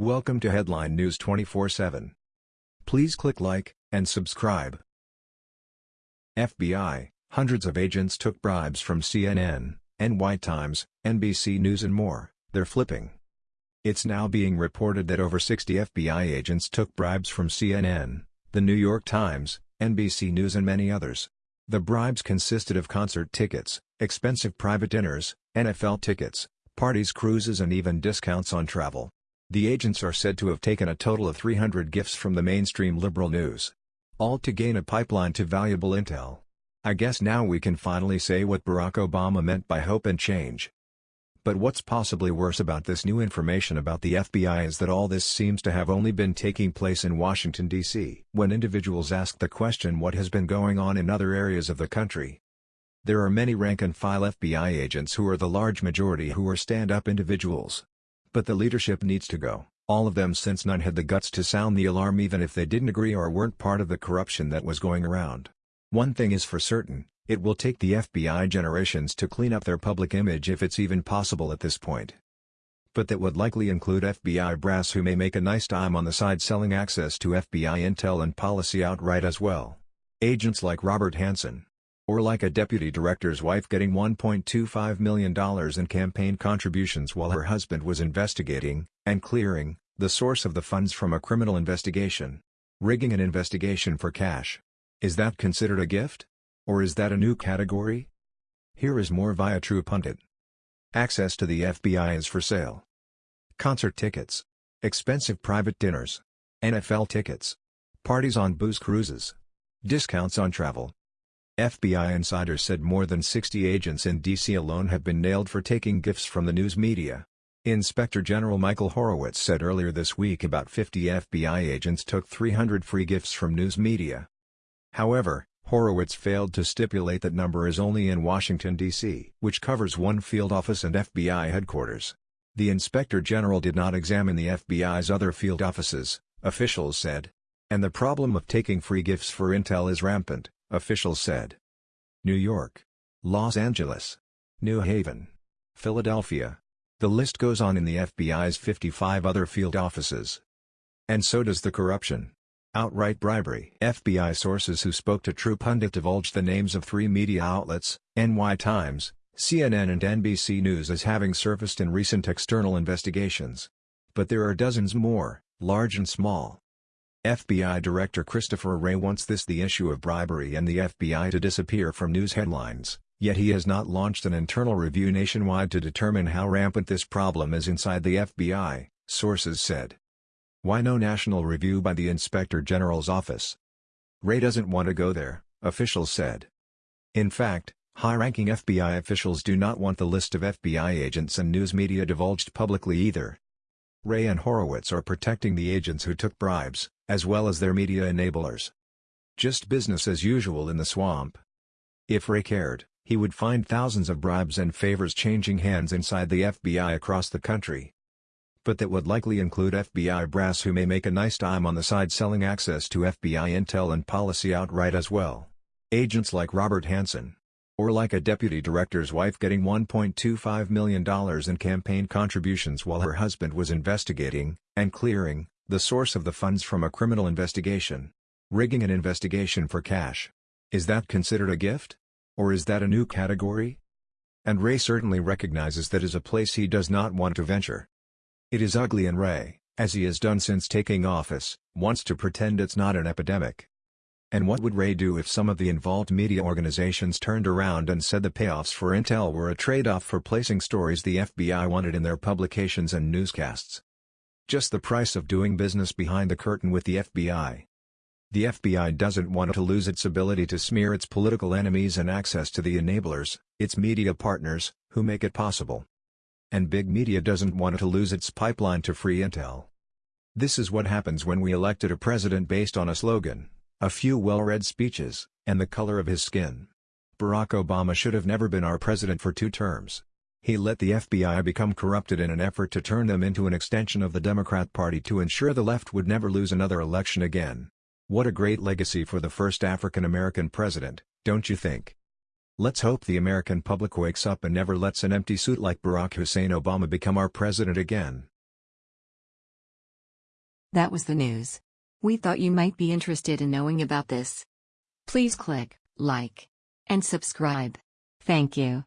Welcome to Headline News 24/7. Please click like and subscribe. FBI: Hundreds of agents took bribes from CNN, NY Times, NBC News and more. They're flipping. It's now being reported that over 60 FBI agents took bribes from CNN, The New York Times, NBC News and many others. The bribes consisted of concert tickets, expensive private dinners, NFL tickets, parties cruises and even discounts on travel. The agents are said to have taken a total of 300 gifts from the mainstream liberal news. All to gain a pipeline to valuable intel. I guess now we can finally say what Barack Obama meant by hope and change. But what's possibly worse about this new information about the FBI is that all this seems to have only been taking place in Washington, D.C. When individuals ask the question what has been going on in other areas of the country. There are many rank-and-file FBI agents who are the large majority who are stand-up individuals. But the leadership needs to go, all of them since none had the guts to sound the alarm even if they didn't agree or weren't part of the corruption that was going around. One thing is for certain, it will take the FBI generations to clean up their public image if it's even possible at this point. But that would likely include FBI brass who may make a nice dime on the side selling access to FBI intel and policy outright as well. Agents like Robert Hanssen. Or like a deputy director's wife getting $1.25 million in campaign contributions while her husband was investigating, and clearing, the source of the funds from a criminal investigation. Rigging an investigation for cash. Is that considered a gift? Or is that a new category? Here is more via True Pundit. Access to the FBI is for sale. Concert tickets. Expensive private dinners. NFL tickets. Parties on booze cruises. Discounts on travel. FBI insiders said more than 60 agents in D.C. alone have been nailed for taking gifts from the news media. Inspector General Michael Horowitz said earlier this week about 50 FBI agents took 300 free gifts from news media. However, Horowitz failed to stipulate that number is only in Washington, D.C., which covers one field office and FBI headquarters. The Inspector General did not examine the FBI's other field offices, officials said. And the problem of taking free gifts for intel is rampant, officials said. New York. Los Angeles. New Haven. Philadelphia. The list goes on in the FBI's 55 other field offices. And so does the corruption. Outright bribery. FBI sources who spoke to True Pundit divulged the names of three media outlets, NY Times, CNN and NBC News as having surfaced in recent external investigations. But there are dozens more, large and small. FBI Director Christopher Wray wants this the issue of bribery and the FBI to disappear from news headlines, yet he has not launched an internal review nationwide to determine how rampant this problem is inside the FBI, sources said. Why no national review by the Inspector General's office? Wray doesn't want to go there, officials said. In fact, high-ranking FBI officials do not want the list of FBI agents and news media divulged publicly either. Wray and Horowitz are protecting the agents who took bribes, as well as their media enablers. Just business as usual in the swamp. If Wray cared, he would find thousands of bribes and favors changing hands inside the FBI across the country but that would likely include FBI brass who may make a nice dime on the side selling access to FBI intel and policy outright as well. Agents like Robert Hanssen. Or like a deputy director's wife getting $1.25 million in campaign contributions while her husband was investigating, and clearing, the source of the funds from a criminal investigation. Rigging an investigation for cash. Is that considered a gift? Or is that a new category? And Wray certainly recognizes that is a place he does not want to venture. It is ugly and Wray, as he has done since taking office, wants to pretend it's not an epidemic. And what would Wray do if some of the involved media organizations turned around and said the payoffs for intel were a trade-off for placing stories the FBI wanted in their publications and newscasts? Just the price of doing business behind the curtain with the FBI. The FBI doesn't want to lose its ability to smear its political enemies and access to the enablers, its media partners, who make it possible and big media doesn't want to lose its pipeline to free intel. This is what happens when we elected a president based on a slogan, a few well-read speeches, and the color of his skin. Barack Obama should have never been our president for two terms. He let the FBI become corrupted in an effort to turn them into an extension of the Democrat Party to ensure the left would never lose another election again. What a great legacy for the first African American president, don't you think? Let's hope the American public wakes up and never lets an empty suit like Barack Hussein Obama become our president again. That was the news. We thought you might be interested in knowing about this. Please click like and subscribe. Thank you.